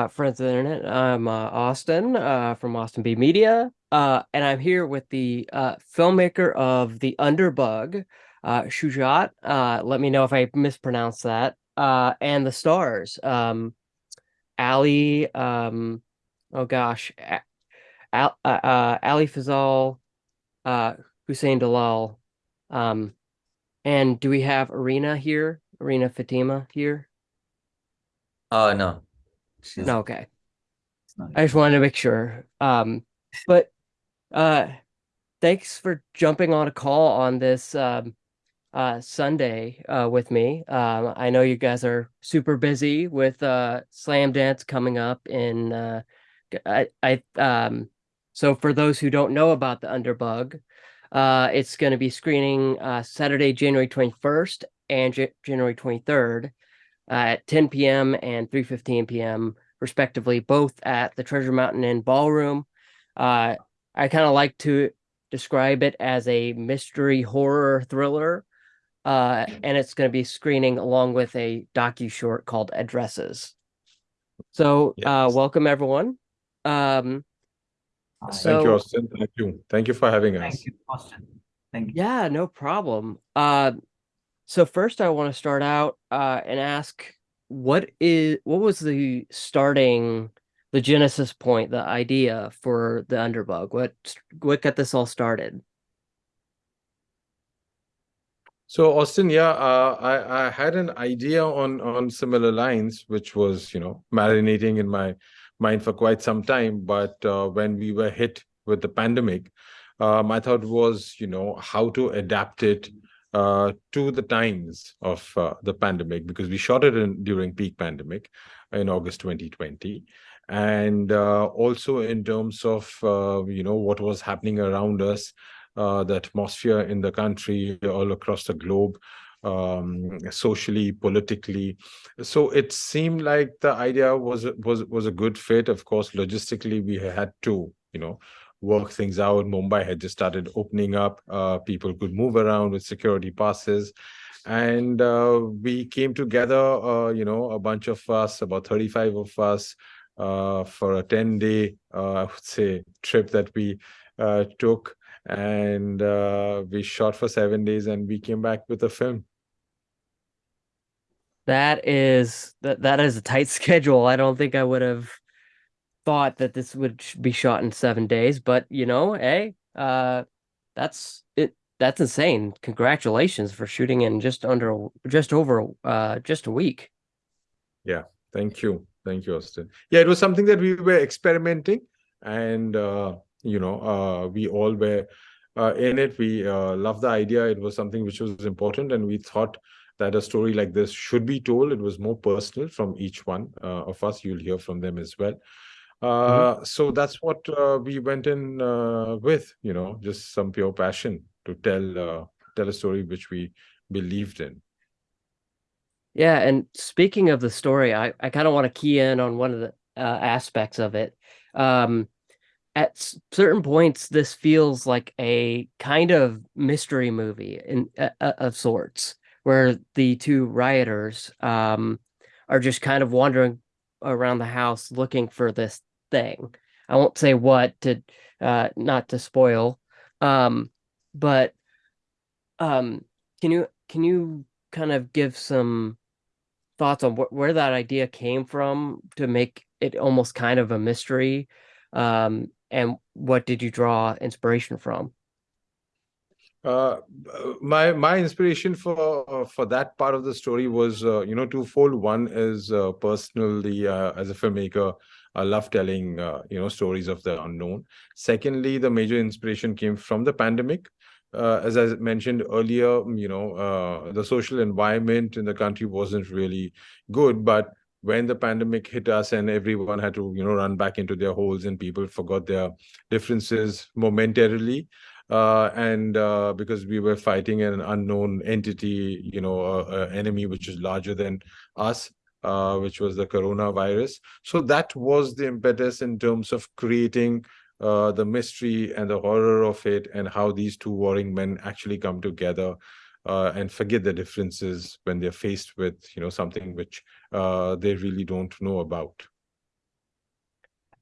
uh, friends of the internet. I'm uh, Austin uh, from Austin B Media, uh, and I'm here with the uh, filmmaker of The Underbug, uh, Shujat. Uh, let me know if I mispronounced that. Uh, and the stars, um, Ali, um, oh gosh, Al, Ali Fazal, uh, Hussein Dalal, um, and do we have Arena here? Arena Fatima here? Uh no. She's No, okay. I just wanted to make sure. Um, but uh, thanks for jumping on a call on this um, uh, Sunday uh, with me. Um, I know you guys are super busy with uh, Slamdance coming up in. Uh, I, I um, so for those who don't know about the Underbug, uh, it's going to be screening uh, Saturday, January twenty first and J- January twenty third at 10 p.m. and 3:15 p.m. respectively, both at the Treasure Mountain Inn Ballroom. Uh, I kind of like to describe it as a mystery horror thriller, uh, and it's going to be screening along with a docu short called Addresses. So, uh, welcome everyone. Um, So- Thank you, Austin. Thank you. Thank you for having us. Thank you, Austin. Thank you. Yeah, no problem. Uh, so first I want to start out uh, and ask what is what was the starting the genesis point, the idea for the underbug? What what got this all started? So Austin, yeah, uh, I I had an idea on on similar lines, which was you know marinating in my mind for quite some time. But uh, when we were hit with the pandemic, uh, my thought was you know how to adapt it uh, to the times of uh, the pandemic because we shot it in during peak pandemic in August 2020. And uh, also in terms of uh, you know what was happening around us, uh, the atmosphere in the country, all across the globe, um, socially, politically. So it seemed like the idea was was was a good fit. Of course, logistically, we had to, you know, work things out. Mumbai had just started opening up. Uh, people could move around with security passes. And uh, we came together, uh, you know, a bunch of us, about 35 of us, uh, for a 10 day, uh, I would say, trip that we took and we shot for seven days and we came back with a film That is that that is a tight schedule. I don't think I would have thought that this would be shot in seven days, but you know, hey, uh, that's it. That's insane. Congratulations for shooting in just under just over uh just a week. Yeah. Thank you thank you austin yeah it was something that we were experimenting and uh, you know uh, we all were uh, in it we uh, loved the idea it was something which was important and we thought that a story like this should be told it was more personal from each one uh, of us you'll hear from them as well uh, so that's what uh, we went in uh, with you know just some pure passion to tell uh, tell a story which we believed in Yeah, and speaking of the story, I, I kind of want to key in on one of the uh, aspects of it. Um, at certain points, this feels like a kind of mystery movie in uh, of sorts, where the two rioters um, are just kind of wandering around the house looking for this thing. I won't say what to uh, not to spoil, um, but um, can you can you kind of give some thoughts on wh- where that idea came from to make it almost kind of a mystery um and what did you draw inspiration from Uh, my my inspiration for uh, for that part of the story was uh, you know twofold. One is uh, personally uh, as a filmmaker, I love telling uh, you know stories of the unknown. Secondly, the major inspiration came from the pandemic. Uh, as I mentioned earlier, you know uh, the social environment in the country wasn't really good, but when the pandemic hit us and everyone had to you know run back into their holes and people forgot their differences momentarily uh, and uh, because we were fighting an unknown entity, you know, a, a enemy which is larger than us, uh, which was the coronavirus. So that was the impetus in terms of creating uh, the mystery and the horror of it, and how these two warring men actually come together uh, and forget the differences when they're faced with, you know, something which uh, they really don't know about.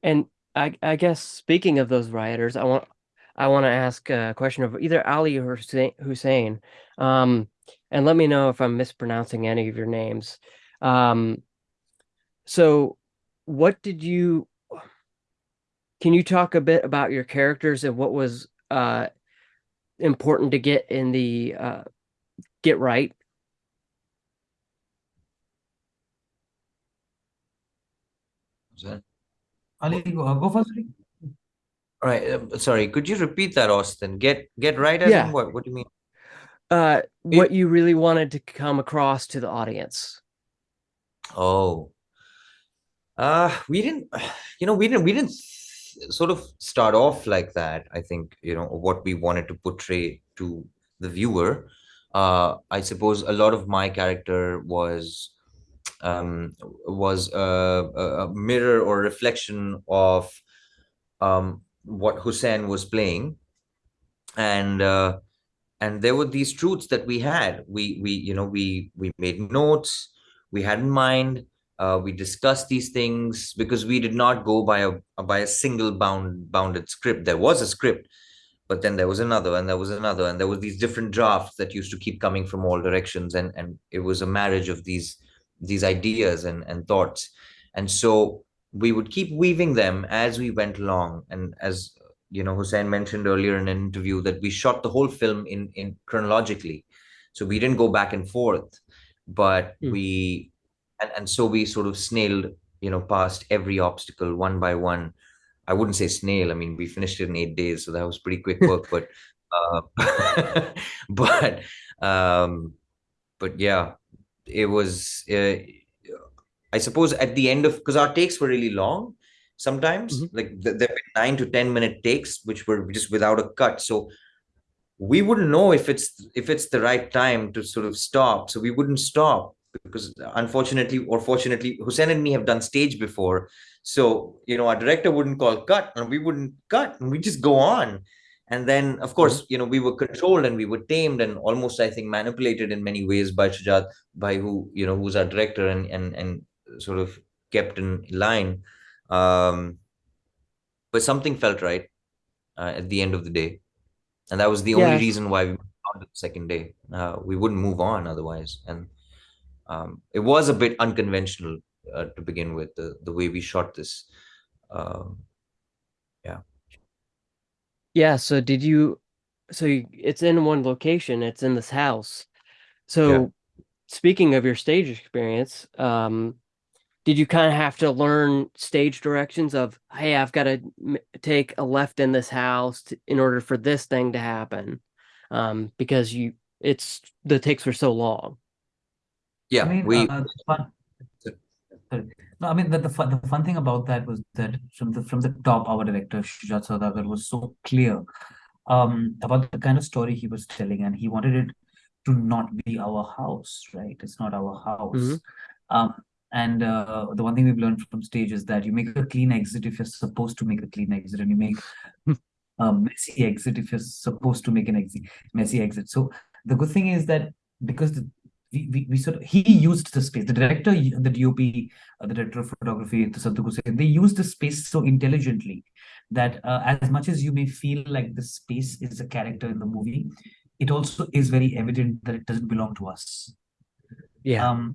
And I I guess speaking of those rioters, I want I want to ask a question of either Ali or Hussein. Um, and let me know if I'm mispronouncing any of your names. Um, so what did you can you talk a bit about your characters and what was uh important to get in the uh get right? Is that- Ali, go, uh, go first. All right, um, sorry, could you repeat that, Austin? Get get right as Yeah. what? What do you mean? Uh what you really wanted to come across to the audience. Oh, uh, we didn't, you know, we didn't, we didn't sort of start off like that. I think, you know, what we wanted to portray to the viewer. Uh, I suppose a lot of my character was, um, was a, a mirror or reflection of, um, what Hussein was playing. And, uh, and there were these truths that we had. We, we, you know, we, we made notes we had in mind. Uh, we discussed these things because we did not go by a by a single bound bounded script. There was a script, but then there was another, and there was another, and there was these different drafts that used to keep coming from all directions, and and it was a marriage of these these ideas and and thoughts, and so we would keep weaving them as we went along, and as you know, Hussein mentioned earlier in an interview that we shot the whole film in in chronologically, so we didn't go back and forth but Hmm. we and, and so we sort of snailed you know past every obstacle one by one i wouldn't say snail i mean we finished it in eight days so that was pretty quick work but uh but um but yeah it was uh, i suppose at the end of because our takes were really long sometimes Mhm. like th- there were nine to ten minute takes which were just without a cut so we wouldn't know if it's if it's the right time to sort of stop. So we wouldn't stop because unfortunately or fortunately hussein and me have done stage before. So you know our director wouldn't call cut and we wouldn't cut and we just go on. And then of course you know we were controlled and we were tamed and almost i think manipulated in many ways by shujat by who you know who's our director and and and sort of kept in line. Um but something felt right uh, at the end of the day and that was the only reason why we moved on to the second day. Uh, we wouldn't move on otherwise, and um, it was a bit unconventional uh, to begin with the the way we shot this. Um, Yeah, so did you so you, it's in one location, it's in this house. So speaking of your stage experience, um did you kind of have to learn stage directions of hey, I've got to take a left in this house to, in order for this thing to happen? Um because you it's the takes were so long. yeah, I mean, we uh, the fun, sorry. No, I mean the, the fun the fun thing about that was that from the from the top, our director Shujat Saudagar was so clear um about the kind of story he was telling, and he wanted it to not be our house, right? It's not our house. Mhm. Um, and uh, the one thing we've learned from stage is that you make a clean exit if you're supposed to make a clean exit, and you make a messy exit if you're supposed to make an exit messy exit. So the good thing is that because the, we, we, we sort of he used the space, the director, the DOP, uh, the director of photography, the Sadhguru Sen, they used the space so intelligently that uh, as much as you may feel like the space is a character in the movie, it also is very evident that it doesn't belong to us Yeah. um,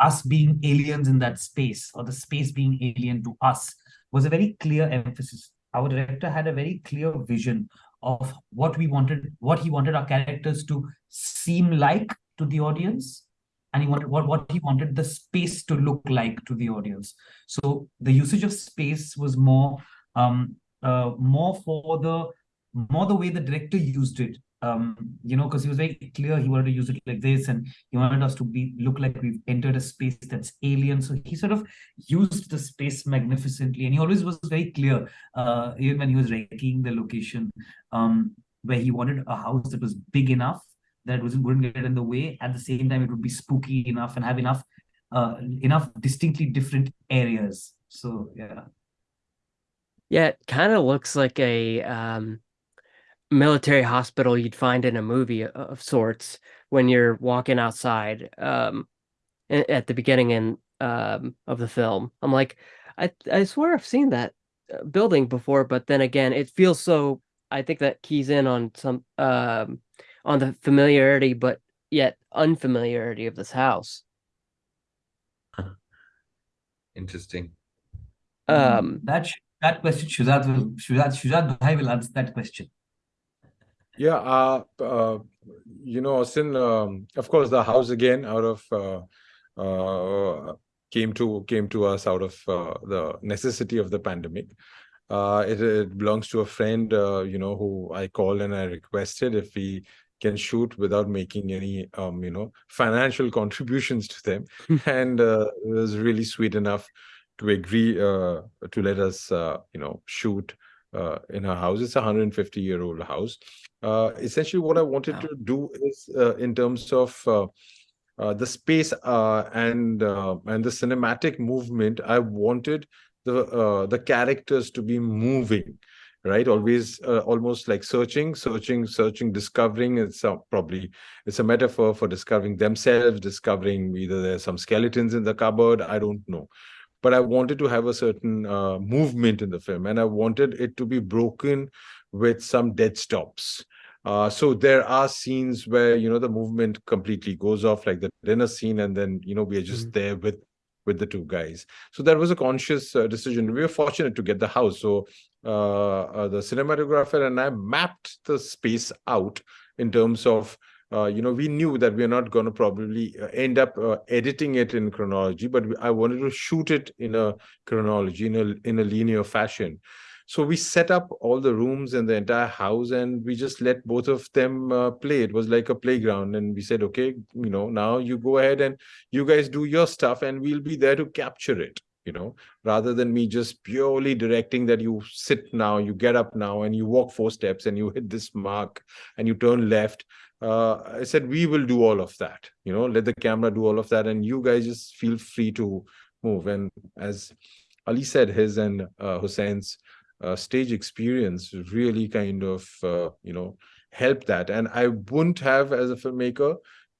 us being aliens in that space or the space being alien to us was a very clear emphasis. Our director had a very clear vision of what we wanted, what he wanted our characters to seem like to the audience, and he wanted what, what he wanted the space to look like to the audience. So the usage of space was more um uh more for the more the way the director used it um you know because he was very clear he wanted to use it like this and he wanted us to be look like we've entered a space that's alien. So he sort of used the space magnificently and he always was very clear uh even when he was ranking the location um where he wanted a house that was big enough that wasn't wouldn't get in the way. At the same time it would be spooky enough and have enough uh enough distinctly different areas. So yeah. Yeah, it kind of looks like a um, military hospital you'd find in a movie of sorts when you're walking outside um, at the beginning in, um, of the film. I'm like, I I swear I've seen that uh, building before, but then again, it feels so. I think that keys in on some um on the familiarity, but yet unfamiliarity of this house. Interesting. Um, That sh- that question, Shujat will Shujat Shujat Bhai will answer that question. Yeah, uh, uh, you know, Austin, um, of course, the house again out of uh, uh, came to came to us out of uh, the necessity of the pandemic. Uh, it, it belongs to a friend, uh, you know, who I called and I requested if we can shoot without making any, um, you know, financial contributions to them, and uh, it was really sweet enough to agree uh, to let us, uh, you know, shoot uh, in her house. It's a 150 year old house. Uh, essentially, what I wanted Wow. to do is uh, in terms of uh, uh, the space uh, and uh, and the cinematic movement. I wanted the uh, the characters to be moving, right? Always, uh, almost like searching, searching, searching, discovering. It's uh, probably it's a metaphor for discovering themselves, discovering either there's some skeletons in the cupboard. I don't know but I wanted to have a certain uh, movement in the film, and I wanted it to be broken with some dead stops. Uh, so there are scenes where you know the movement completely goes off, like the dinner scene, and then you know we are just Mhm. there with with the two guys. So that was a conscious uh, decision. We were fortunate to get the house, so uh, uh, the cinematographer and I mapped the space out in terms of uh, you know, we knew that we are not going to probably uh, end up uh, editing it in chronology, but I wanted to shoot it in a chronology, in a in a linear fashion. So we set up all the rooms in the entire house, and we just let both of them uh, play. It was like a playground, and we said, okay, you know, now you go ahead and you guys do your stuff, and we'll be there to capture it. You know, rather than me just purely directing that you sit now, you get up now, and you walk four steps, and you hit this mark, and you turn left I said, we will do all of that, you know, let the camera do all of that. And you guys just feel free to move. And as Ali said, his and uh, Hussein's uh, stage experience really kind of, uh, you know, helped that. And I wouldn't have, as a filmmaker,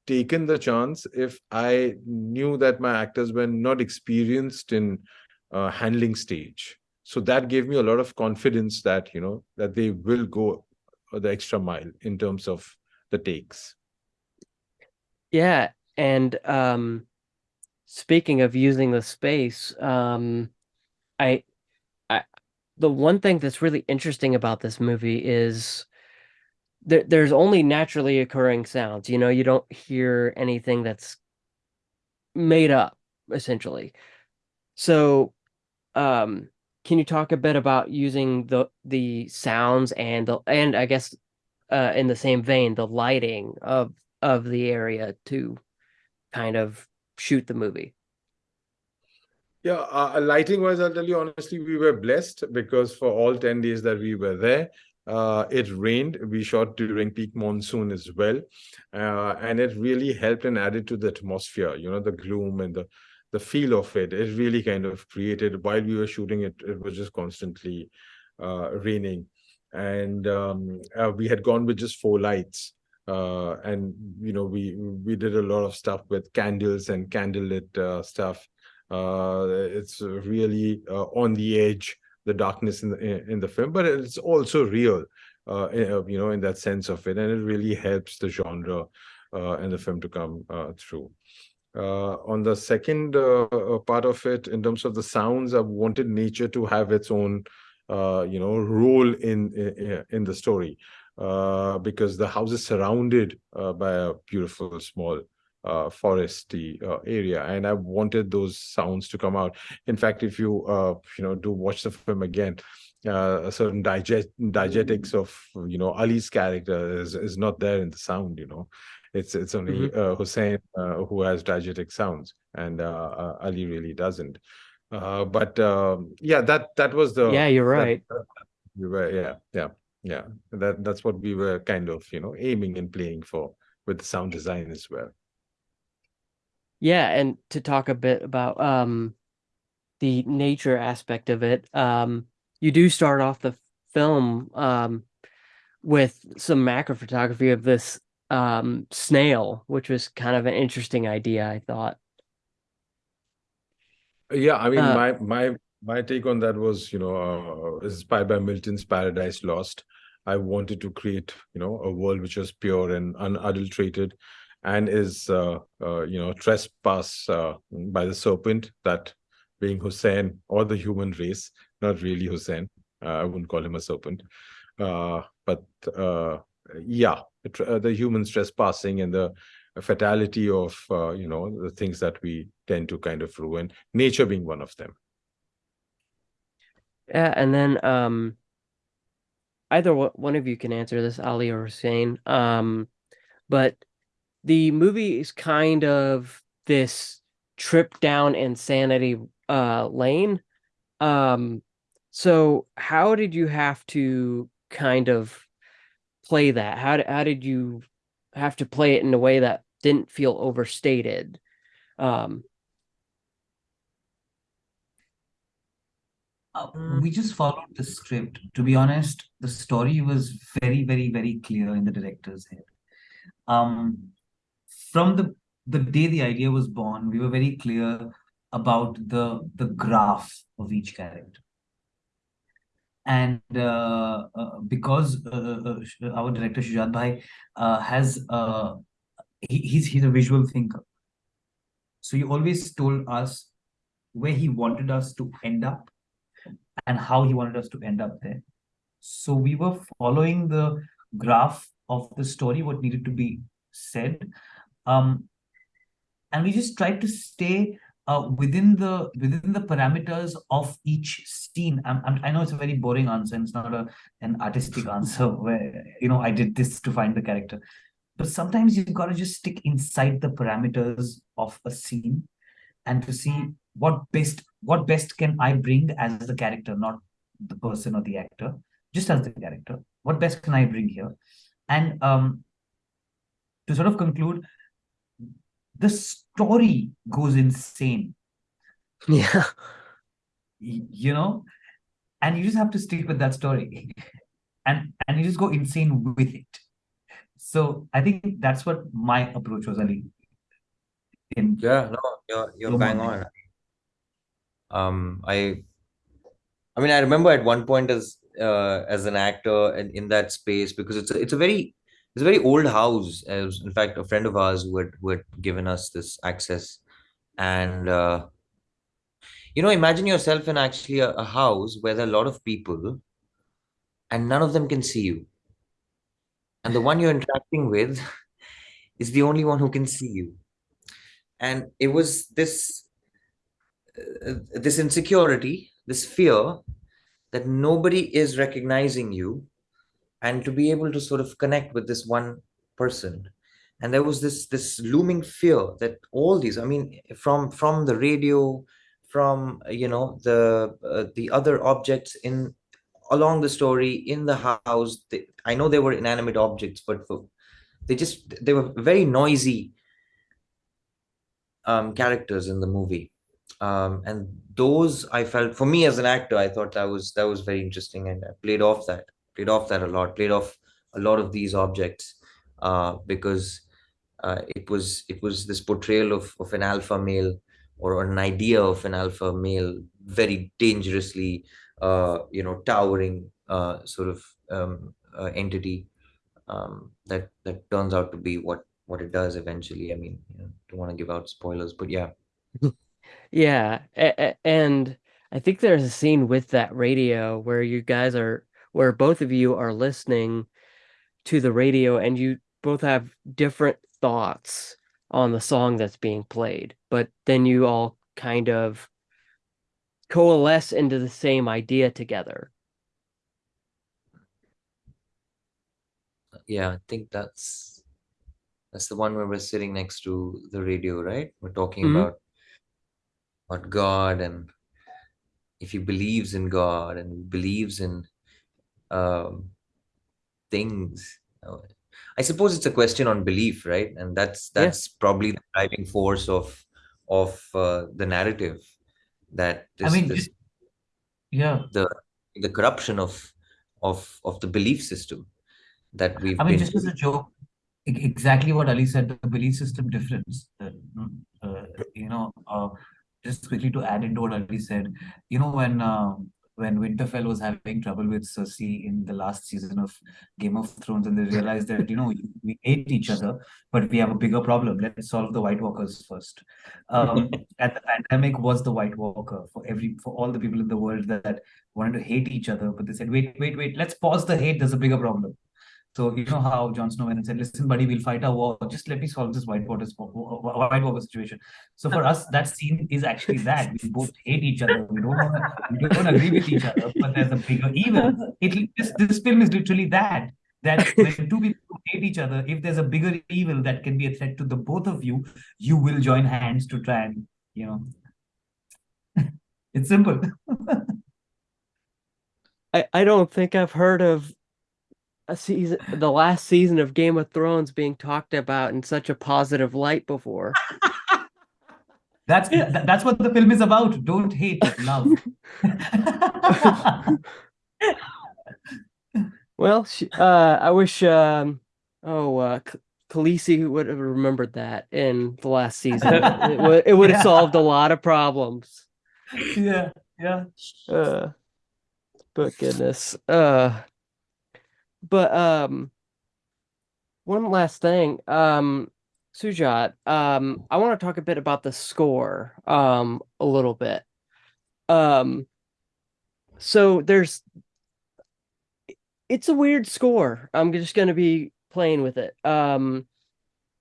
taken the chance if I knew that my actors were not experienced in uh, handling stage. So that gave me a lot of confidence that, you know, that they will go the extra mile in terms of the takes. Yeah, and um speaking of using the space, um I I the one thing that's really interesting about this movie is there there's only naturally occurring sounds. You know, you don't hear anything that's made up essentially. So, um can you talk a bit about using the the sounds and the and I guess uh in the same vein the lighting of of the area to kind of shoot the movie. Yeah, uh, lighting wise, I'll tell you honestly, we were blessed because for all 10 days that we were there, uh, it rained. We shot during peak monsoon as well. Uh, and it really helped and added to the atmosphere, you know, the gloom and the, the feel of it. It really kind of created, while we were shooting it, it was just constantly uh, raining. And um, uh, we had gone with just four lights. Uh, and, you know, we, we did a lot of stuff with candles and candlelit uh, stuff uh it's really uh, on the edge the darkness in the in the film but it's also real uh you know in that sense of it and it really helps the genre and the film to come through uh on the second uh, part of it in terms of the sounds i wanted nature to have its own uh you know role in in, in the story uh because the house is surrounded uh, by a beautiful small uh, foresty uh, area and i wanted those sounds to come out. In fact if you uh, you know do watch the film again uh, a certain digest diegetics of you know ali's character is, is not there in the sound you know. It's it's only uh, hussein uh, who has diegetic sounds and uh, uh, ali really doesn't uh, but um, yeah that that was the Yeah, you're that- right. we were yeah yeah yeah that that's what we were kind of you know aiming and playing for with the sound design as well Yeah, and to talk a bit about um the nature aspect of it, um you do start off the film um with some macro photography of this um snail, which was kind of an interesting idea, I thought. Yeah, I mean, Uh, my my my take on that was, you know, uh, inspired by Milton's Paradise Lost. I wanted to create, you know, a world which was pure and unadulterated, and is, uh, uh, you know, trespass uh, by the serpent. That being Hussein or the human race, not really Hussein. Uh, I wouldn't call him a serpent, uh, but uh, yeah, the humans trespassing and the fatality of, uh, you know, the things that we tend to kind of ruin. Nature being one of them. Yeah, and then um either one of you can answer this, Ali or Hussein. Um, but the movie is kind of this trip down insanity uh lane. Um, so how did you have to kind of play that? How how did you have to play it in a way that didn't feel overstated? Um, Uh, we just followed the script. To be honest, the story was very, very, very clear in the director's head. Um, from the the day the idea was born, we were very clear about the the graph of each character. And uh, uh, because uh, our director Shujat Bhai has he, he's he's a visual thinker, so he always told us where he wanted us to end up and how he wanted us to end up there. So we were following the graph of the story, what needed to be said. Um, and we just tried to stay uh, within the within the parameters of each scene. I'm, I'm, I know it's a very boring answer, and it's not a an artistic answer where you know I did this to find the character. But sometimes you've got to just stick inside the parameters of a scene and to see what best what best can I bring as the character, not the person or the actor, just as the character. What best can I bring here? And um, to sort of conclude, the story goes insane, yeah. you know, and you just have to stick with that story, and and you just go insane with it. So I think that's what my approach was, Ali. In Yeah, no, you're you're Slow bang morning. on. Um, I, I mean, I remember at one point as uh as an actor and in that space because it's a, it's a very it's a very old house. As in fact, a friend of ours who had who had given us this access, and uh, you know, imagine yourself in actually a, a house where there are a lot of people, and none of them can see you, and the one you're interacting with is the only one who can see you, and it was this uh, this insecurity, this fear that nobody is recognizing you, and to be able to sort of connect with this one person. And there was this this looming fear that all these, I mean, from from the radio, from you know the uh, the other objects in along the story in the house. They, I know they were inanimate objects, but for, they just they were very noisy um, characters in the movie um, and those I felt for me as an actor, I thought that was that was very interesting, and I played off that, played off that a lot, played off a lot of these objects, uh, because uh, it was it was this portrayal of of an alpha male or an idea of an alpha male, very dangerously, uh, you know, towering uh, sort of um, uh, entity um, that that turns out to be what what it does eventually. I mean, you know, don't want to give out spoilers, but yeah. Yeah, and I think there's a scene with that radio where you guys are, where both of you are listening to the radio and you both have different thoughts on the song that's being played, but then you all kind of coalesce into the same idea together. yeah, I think that's that's the one where we're sitting next to the radio, right? We're talking Mhm. about about God and if he believes in God and believes in um, things. I suppose it's a question on belief, right? And that's Yeah. that's probably the driving force of of uh, the narrative that this, I mean, this yeah. the the corruption of of of the belief system that we've I mean, been just as a joke, exactly what Ali said, the belief system difference. Uh, uh, you know, uh, just quickly to add into what Ali said, you know, when uh, when Winterfell was having trouble with Cersei in the last season of Game of Thrones, and they realized that you know we hate each other, but we have a bigger problem. Let's solve the White Walkers first. Um, and the pandemic was the White Walker for every for all the people in the world that, that wanted to hate each other, but they said, wait, wait, wait, let's pause the hate. There's a bigger problem. So you know how Jon Snow went and said, "Listen, buddy, we'll fight our war. Just let me solve this White Water White situation." So for us, that scene is actually that we both hate each other. We don't wanna, we don't agree with each other, but there's a bigger evil. It this this film is literally that. That when two people hate each other, if there's a bigger evil that can be a threat to the both of you, you will join hands to try and you know. it's simple. I, I don't think I've heard of a season the last season of Game of Thrones being talked about in such a positive light before. That's that's what the film is about. Don't hate, love. well, uh, I wish um, oh uh, Khaleesi would have remembered that in the last season. it would it would have yeah. solved a lot of problems. Yeah, yeah. Uh, but goodness. Uh but um one last thing. Um Shujat, um, I want to talk a bit about the score um a little bit. Um so there's it's a weird score. I'm just gonna be playing with it. Um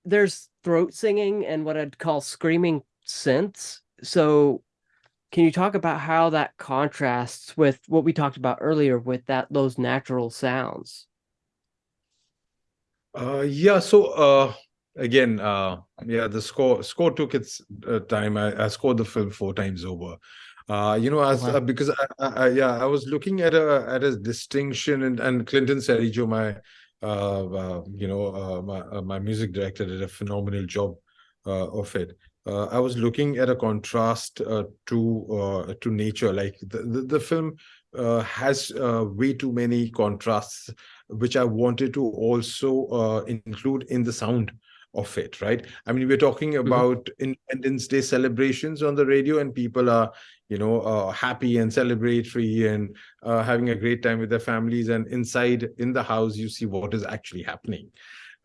there's throat singing and what I'd call screaming synths. So can you talk about how that contrasts with what we talked about earlier with that those natural sounds? Uh, yeah. So uh, again, uh, yeah, the score score took its uh, time. I, I scored the film four times over. Uh, you know, as wow. uh, because I, I, yeah, I was looking at a at a distinction, and and Clinton Cerejo, my uh, uh, you know, uh, my uh, my music director, did a phenomenal job uh, of it uh, I was looking at a contrast uh, to uh, to nature. Like the the, the film uh, has uh, way too many contrasts, which I wanted to also uh, include in the sound of it. Right? I mean, we're talking mm-hmm. about mm -hmm. Independence Day celebrations on the radio, and people are you know happy and celebratory and having a great time with their families. And inside in the house, you see what is actually happening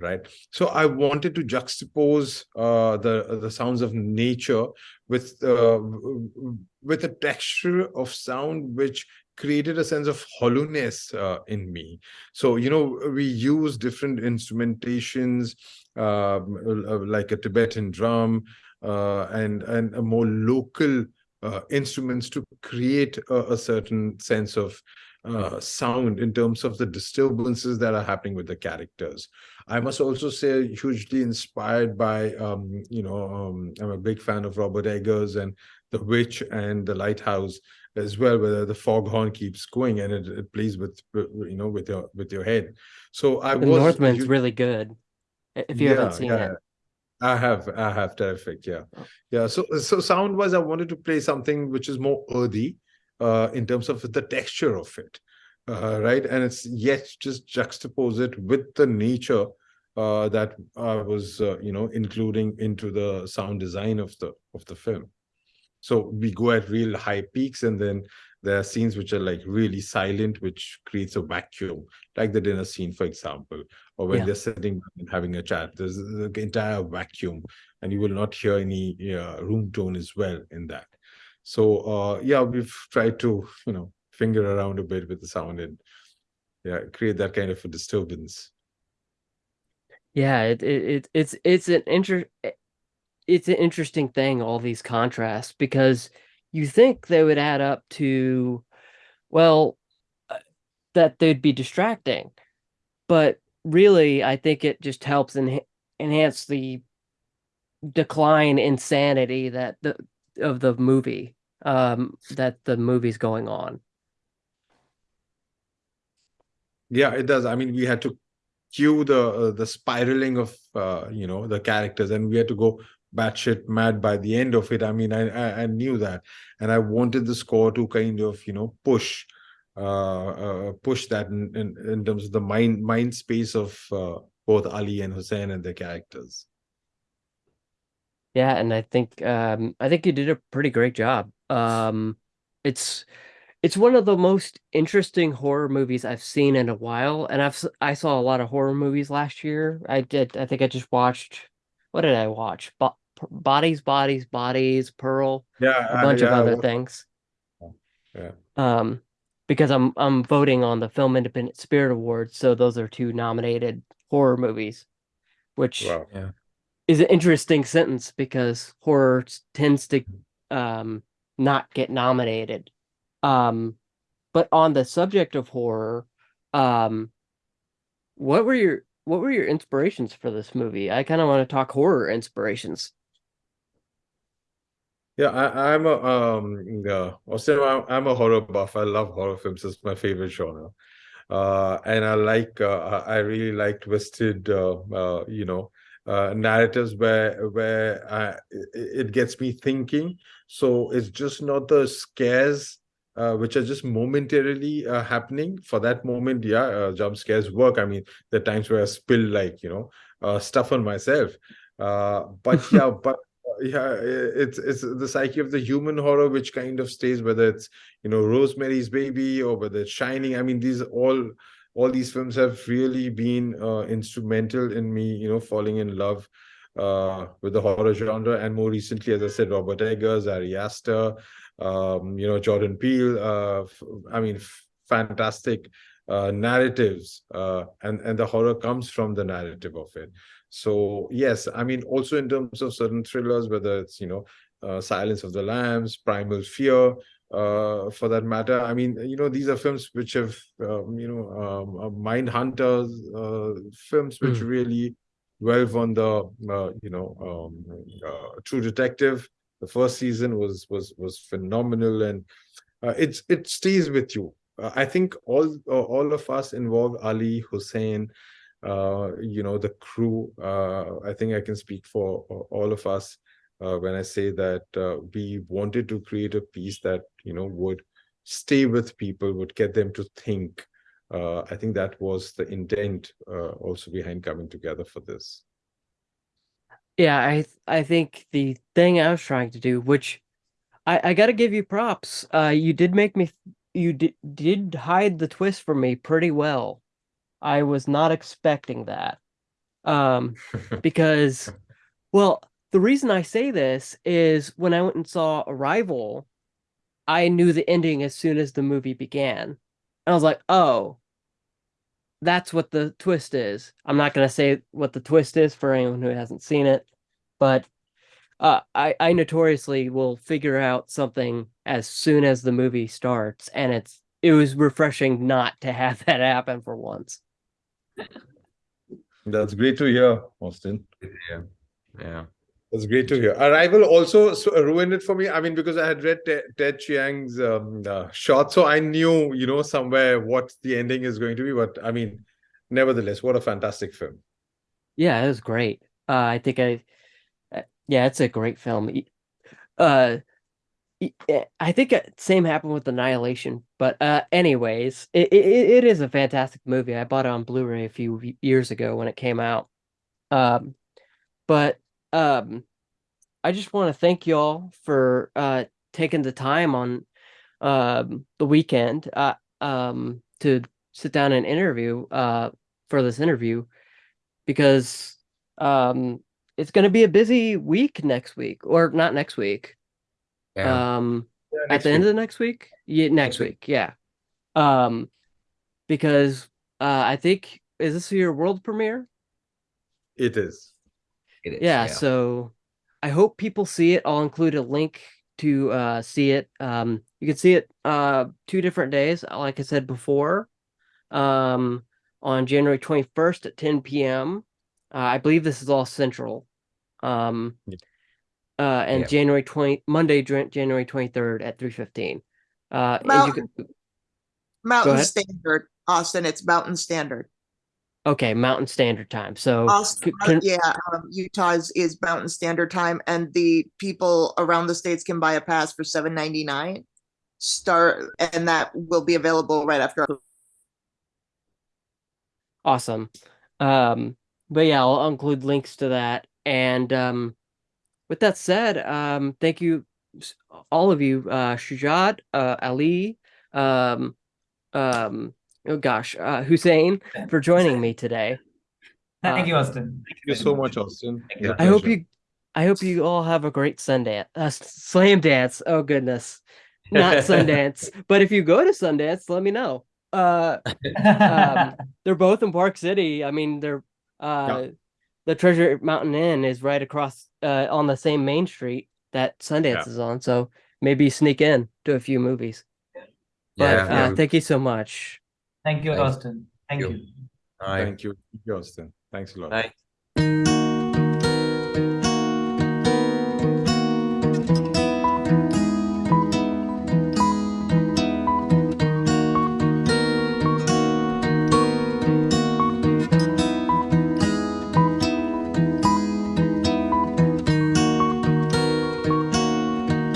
right? So I wanted to juxtapose uh, the the sounds of nature with uh, with a texture of sound which created a sense of hollowness uh, in me. So you know we use different instrumentations um, uh, like a Tibetan drum uh, and and more local uh, instruments to create a, a certain sense of uh, sound in terms of the disturbances that are happening with the characters. I must also say hugely inspired by, um, you know, um, I'm a big fan of Robert Eggers and The Witch and The Lighthouse as well, where the foghorn keeps going and it, it plays with, you know, with your with your head. So I the was Northman's really good. If you yeah, haven't seen yeah. it. I have, I have terrific, yeah, oh. yeah. So, so sound wise, I wanted to play something which is more earthy, uh, in terms of the texture of it, uh, right? And it's yet just juxtapose it with the nature uh, that I was, uh, you know, including into the sound design of the of the film. So we go at real high peaks, and then there are scenes which are like really silent, which creates a vacuum, like the dinner scene, for example, or when yeah. they're sitting and having a chat. There's the entire vacuum, and you will not hear any uh, room tone as well in that. So uh, yeah, we've tried to you know finger around a bit with the sound and yeah, create that kind of a disturbance. Yeah, it, it, it it's it's an inter it's an interesting thing all these contrasts because you think they would add up to well uh, that they'd be distracting but really i think it just helps en enhance the decline in sanity that the of the movie um, that the movie's going on. Yeah, it does. I mean, we had to cue the uh, the spiraling of uh, you know the characters, and we had to go batshit mad by the end of it. I mean, I, I, I knew that, and I wanted the score to kind of you know push uh, uh push that in, in, in terms of the mind mind space of uh, both Ali and Hussein and their characters. Yeah, and I think um I think you did a pretty great job. Um it's it's one of the most interesting horror movies I've seen in a while, and I've I saw a lot of horror movies last year. I did I think I just watched what did I watch? Bo Bodies, Bodies, Bodies, Pearl, Yeah, a I- bunch of yeah, I other wa- things. Yeah. Um because I'm I'm voting on the Film Independent Spirit Awards, so those are two nominated horror movies, which Wow. is an interesting sentence because horror tends to um not get nominated. Um but on the subject of horror, um what were your what were your inspirations for this movie? I kind of want to talk horror inspirations. Yeah, I, I'm a um yeah, Austin, I'm, I'm a horror buff. I love horror films. It's my favorite genre. Uh, and I like uh, I I really like twisted uh, uh you know uh narratives where where I, it, it gets me thinking. So it's just not the scares uh, which are just momentarily uh, happening for that moment. Yeah, uh, jump scares work. I mean, the times where I spill like you know uh, stuff on myself. Uh, but yeah, but yeah it's it's the psyche of the human horror which kind of stays whether it's you know rosemary's baby or whether it's shining i mean these all all these films have really been uh, instrumental in me you know falling in love uh with the horror genre. And more recently as i said robert eggers ari aster um you know jordan peele uh i mean fantastic uh narratives uh and and the horror comes from the narrative of it. So yes, I mean also in terms of certain thrillers, whether it's you know uh, Silence of the Lambs, Primal Fear, uh, for that matter. I mean you know these are films which have um, you know um, uh, Mind Hunters, uh, films which Mm. really delve on the uh, you know um, uh, True Detective. The first season was was was phenomenal and uh, it's it stays with you. Uh, I think all uh, all of us involved Ali Hussein uh, you know, the crew. Uh, I think I can speak for all of us uh, when I say that uh, we wanted to create a piece that, you know, would stay with people, would get them to think. Uh, I think that was the intent uh, also behind coming together for this. Yeah, I th- I think the thing I was trying to do, which I I got to give you props. Uh you did make me you did did hide the twist for me pretty well. I was not expecting that. Um because well, the reason I say this is when I went and saw Arrival, I knew the ending as soon as the movie began. And I was like, "Oh, that's what the twist is." I'm not going to say what the twist is for anyone who hasn't seen it, but uh, I I notoriously will figure out something as soon as the movie starts, and it's it was refreshing not to have that happen for once. That's great to hear, Austin. Yeah. Yeah. That's great to hear. Arrival also ruined it for me. I mean, because I had read Ted, Ted Chiang's um, uh, short, so I knew, you know, somewhere what the ending is going to be. But I mean, nevertheless, what a fantastic film. Yeah, it was great. Uh, I think I, uh, yeah, it's a great film. Uh, eh, I think uh, same happened with Annihilation, but uh, anyways, it, it it is a fantastic movie. I bought it on Blu-ray a few years ago when it came out. Um, but um, I just want to thank y'all for uh taking the time on um the weekend uh um to sit down and interview uh for this interview because um it's going to be a busy week next week or not next week Yeah. um Yeah, at next the end of the next week yeah next Next week. week yeah um because uh I think is this your world premiere It is. It is. yeah, so I hope people see it. I'll include a link to uh see it. Um you can see it uh two different days, like I said before. Um on January 21st at 10 p.m. Uh, I believe this is all central. Um uh and Yeah. January 20 Monday January 23rd at 3:15. Uh and you Mountain, can, Mountain. Standard, Austin, it's Mountain Standard. Okay, Mountain Standard Time. So Austin, can- yeah, um, Utah's is Mountain Standard Time, and the people around the states can buy a pass for seven ninety nine. Start, and that will be available right after. Awesome. Um, but yeah, I'll include links to that. And um, with that said, um, thank you, all of you, uh, Shujat, uh, Ali, um, um, oh gosh, uh, Hussein, for joining me today. Thank Uh, you, Austin. Thank you so much, Austin. Thank I hope you, I hope you all have a great Sundance, uh, Slamdance. Oh goodness, not Sundance. but if you go to Sundance, let me know. Uh, um, they're both in Park City. I mean, they're uh, the Treasure Mountain Inn is right across uh on the same main street that Sundance Yeah. is on. So maybe sneak in to a few movies. But Yeah, uh, thank you so much. Thank you, Thank Austin. Thank you. you. Thank you, Thank you, Austin. Thanks a lot. Bye.